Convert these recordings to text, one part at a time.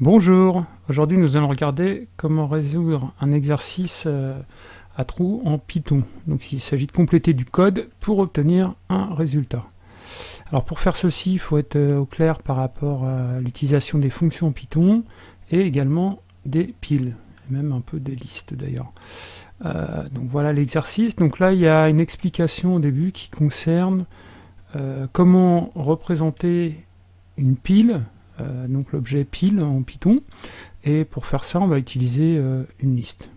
Bonjour, aujourd'hui nous allons regarder comment résoudre un exercice euh, à trous en Python. Donc il s'agit de compléter du code pour obtenir un résultat. Alors pour faire ceci, il faut être euh, au clair par rapport à l'utilisation des fonctions Python et également des piles, même un peu des listes d'ailleurs. Euh, donc voilà l'exercice. Donc là il y a une explication au début qui concerne comment représenter une pile donc l'objet pile en Python, et pour faire ça on va utiliser euh, une liste.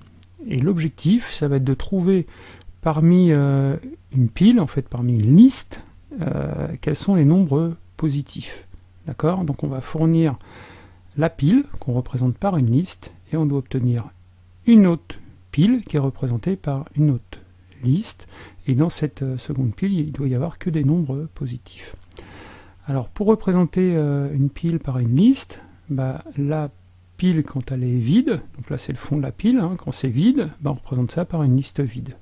Et l'objectif ça va être de trouver parmi euh, une pile, en fait parmi une liste, quels sont les nombres positifs. D'accord? Donc on va fournir la pile qu'on représente par une liste, et on doit obtenir une autre pile qui est représentée par une autre liste, et dans cette seconde pile, il doit y avoir que des nombres positifs. Alors pour représenter euh, une pile par une liste, bah, la pile quand elle est vide, donc là c'est le fond de la pile, hein, quand c'est vide, bah, on représente ça par une liste vide.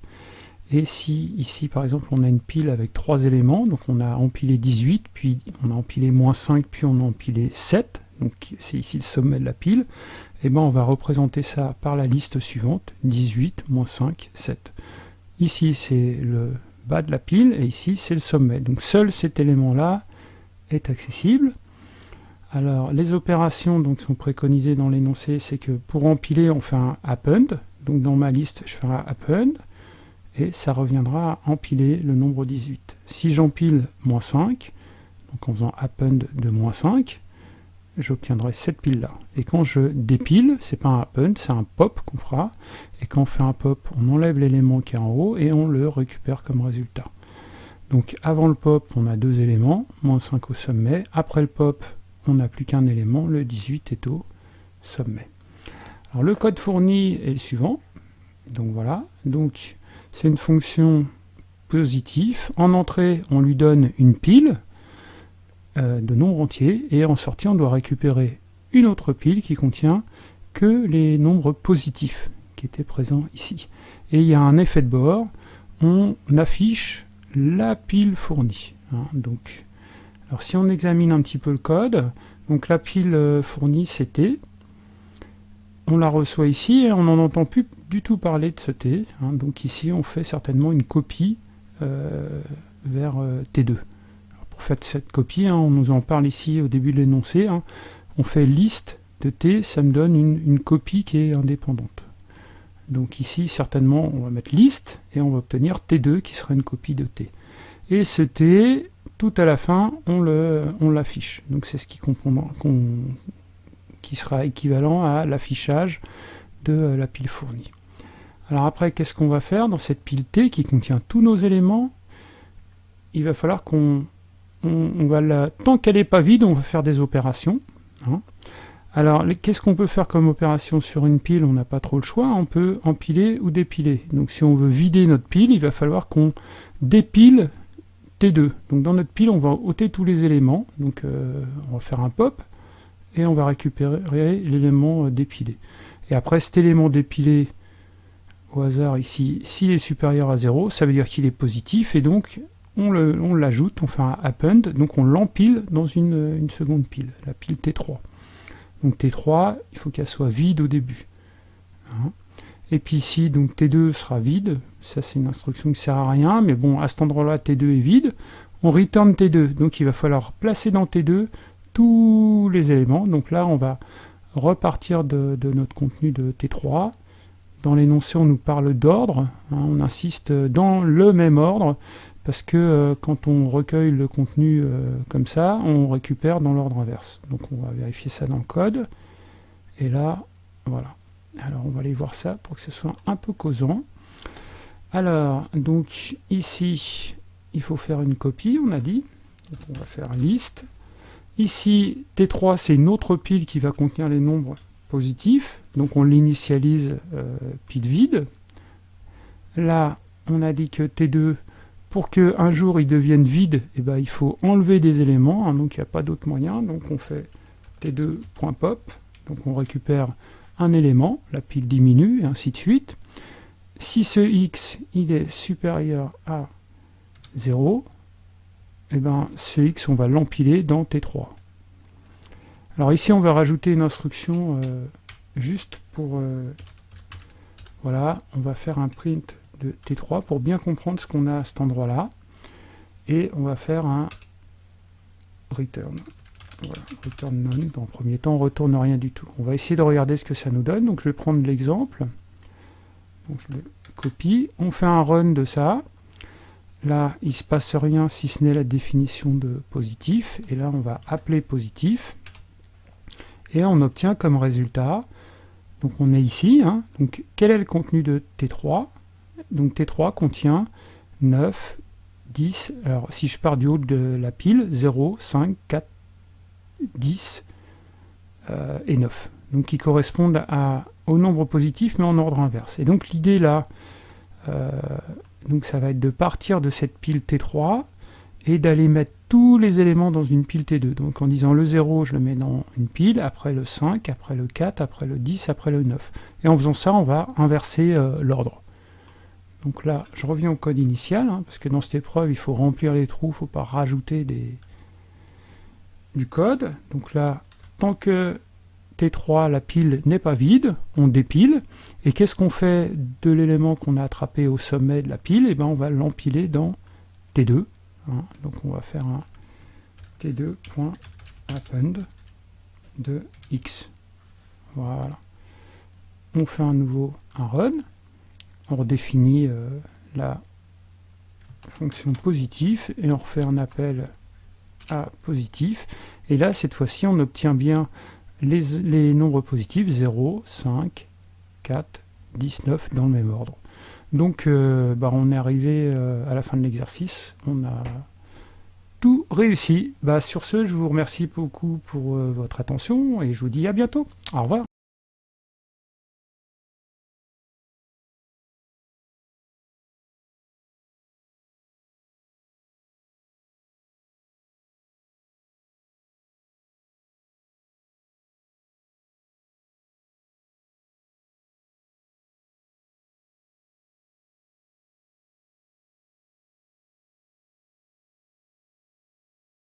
Et si ici par exemple on a une pile avec trois éléments, donc on a empilé 18, puis on a empilé moins 5, puis on a empilé 7, donc c'est ici le sommet de la pile, et ben on va représenter ça par la liste suivante, 18, moins 5, 7. Ici c'est le bas de la pile, et ici c'est le sommet. Donc seul cet élément-là accessible. Alors, les opérations donc, sont préconisées dans l'énoncé, c'est que pour empiler, on fait un append. Donc dans ma liste, je ferai un append, et ça reviendra à empiler le nombre 18. Si j'empile moins 5, donc en faisant append de moins 5, j'obtiendrai cette pile-là. Et quand je dépile, c'est pas un append, c'est un pop qu'on fera. Et quand on fait un pop, on enlève l'élément qui est en haut et on le récupère comme résultat. Donc avant le pop, on a deux éléments, moins 5 au sommet. Après le pop, on n'a plus qu'un élément, le 18 est au sommet. Alors le code fourni est le suivant. Donc voilà, donc c'est une fonction positive. En entrée, on lui donne une pile euh, de nombres entiers, et en sortie, on doit récupérer une autre pile qui contient que les nombres positifs qui étaient présents ici. Et il y a un effet de bord, on affiche la pile fournie. Hein. donc, alors si on examine un petit peu le code, donc la pile euh, fournie c'était, on la reçoit ici et on n'en entend plus du tout parler de ce T. Hein. donc ici on fait certainement une copie euh, vers euh, T2. pour faire cette copie, hein, on nous en parle ici au début de l'énoncé, on fait liste de T, ça me donne une copie qui est indépendante. Donc ici, certainement, on va mettre liste, et on va obtenir T2, qui sera une copie de T. Et ce T, tout à la fin, on l'affiche. Donc c'est ce qui, qui sera équivalent à l'affichage de la pile fournie. Alors après, qu'est-ce qu'on va faire dans cette pile T qui contient tous nos éléments? Il va falloir qu'on... va la, tant qu'elle n'est pas vide, on va faire des opérations. Hein. Alors, qu'est-ce qu'on peut faire comme opération sur une pile? On n'a pas trop le choix, on peut empiler ou dépiler. Donc si on veut vider notre pile, il va falloir qu'on dépile T2. Donc dans notre pile, on va ôter tous les éléments. Donc euh, on va faire un pop, et on va récupérer l'élément euh, dépilé. Et après, cet élément dépilé, au hasard ici, s'il est supérieur à 0, ça veut dire qu'il est positif, et donc on l'ajoute, on, fait un append, donc on l'empile dans une, une seconde pile, la pile T3. Donc T3, il faut qu'elle soit vide au début. Hein. Et puis ici, donc T2 sera vide. Ça, c'est une instruction qui sert à rien. Mais bon, à cet endroit-là, T2 est vide. On return T2. Donc il va falloir placer dans T2 tous les éléments. Donc là, on va repartir de, notre contenu de T3. Dans l'énoncé, on nous parle d'ordre. Hein. on insiste dans le même ordre parce que euh, quand on recueille le contenu euh, comme ça, on récupère dans l'ordre inverse. Donc on va vérifier ça dans le code. Et là, voilà. Alors on va aller voir ça pour que ce soit un peu causant. Alors, donc ici, il faut faire une copie, on a dit. Donc on va faire liste. Ici, T3, c'est une autre pile qui va contenir les nombres positifs. Donc on l'initialise euh, pile vide. Là, on a dit que T2, pour qu'un jour il devienne vide, eh ben, il faut enlever des éléments, hein, donc il n'y a pas d'autre moyen. Donc on fait t2.pop, donc on récupère un élément, la pile diminue, et ainsi de suite. Si ce x est supérieur à 0, eh ben, ce x on va l'empiler dans T3. Alors ici, on va rajouter une instruction euh, juste pour... Euh, voilà, on va faire un print de T3 pour bien comprendre ce qu'on a à cet endroit-là. Et on va faire un return. Voilà, return none. Dans le premier temps, on ne retourne rien du tout. On va essayer de regarder ce que ça nous donne. Donc je vais prendre l'exemple. Je le copie. On fait un run de ça. Là, il ne se passe rien si ce n'est la définition de positif. Et là, on va appeler positif. Et on obtient comme résultat, donc on est ici, hein. donc quel est le contenu de T3 Donc T3 contient 9, 10, alors si je pars du haut de la pile, 0, 5, 4, 10 et 9. Donc qui correspondent au nombre positif mais en ordre inverse. Et donc l'idée là, euh, ça va être de partir de cette pile T3 et d'aller mettre tous les éléments dans une pile T2. Donc en disant le 0, je le mets dans une pile, après le 5, après le 4, après le 10, après le 9. Et en faisant ça, on va inverser euh, l'ordre. Donc là, je reviens au code initial, hein, parce que dans cette épreuve, il faut remplir les trous, il ne faut pas rajouter du code. Donc là, tant que T3, la pile n'est pas vide, on dépile. Et qu'est-ce qu'on fait de l'élément qu'on a attrapé au sommet de la pile? Eh bien on va l'empiler dans T2. Hein. Donc on va faire un t2.append de x. Voilà. On fait un nouveau un run. On redéfinit euh, la fonction positif et on refait un appel à positif. Et là, cette fois-ci, on obtient bien les, les nombres positifs 0, 5, 4, 19 dans le même ordre. Donc euh, bah, on est arrivé euh, à la fin de l'exercice, on a tout réussi. Bah, sur ce, je vous remercie beaucoup pour votre attention et je vous dis à bientôt. Au revoir.